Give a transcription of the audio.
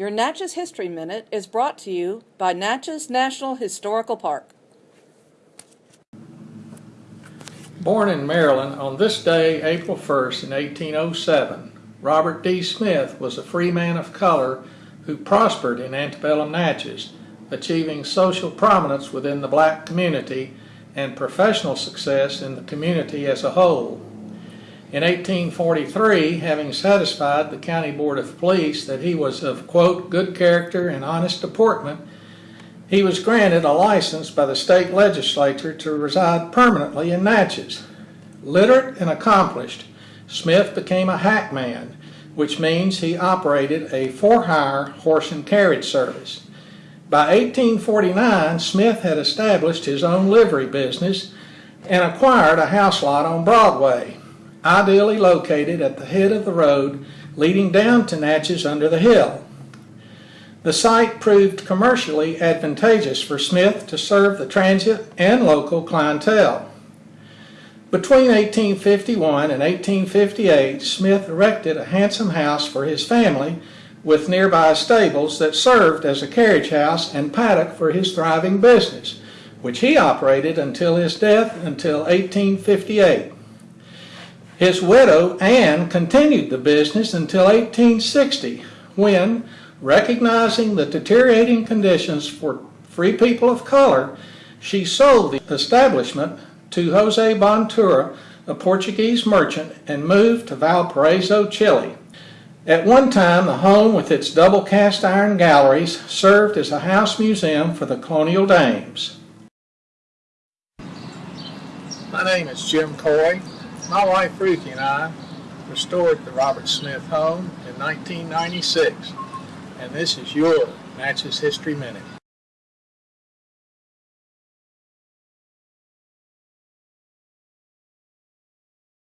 Your Natchez History Minute is brought to you by Natchez National Historical Park. Born in Maryland on this day, April 1st, in 1807, Robert D. Smith was a free man of color who prospered in antebellum Natchez, achieving social prominence within the black community and professional success in the community as a whole. In 1843, having satisfied the County Board of Police that he was of, quote, good character and honest deportment, he was granted a license by the state legislature to reside permanently in Natchez. Literate and accomplished, Smith became a hackman, which means he operated a for-hire horse and carriage service. By 1849, Smith had established his own livery business and acquired a house lot on Broadway, ideally located at the head of the road leading down to Natchez under the hill. The site proved commercially advantageous for Smith to serve the transit and local clientele. Between 1851 and 1858, Smith erected a handsome house for his family with nearby stables that served as a carriage house and paddock for his thriving business, which he operated until his death until 1858. His widow, Anne, continued the business until 1860, when, recognizing the deteriorating conditions for free people of color, she sold the establishment to Jose Bontura, a Portuguese merchant, and moved to Valparaiso, Chile. At one time, the home with its double cast iron galleries served as a house museum for the colonial dames. My name is Jim Coy. My wife Ruthie and I restored the Robert Smith home in 1996, and this is your Natchez History Minute.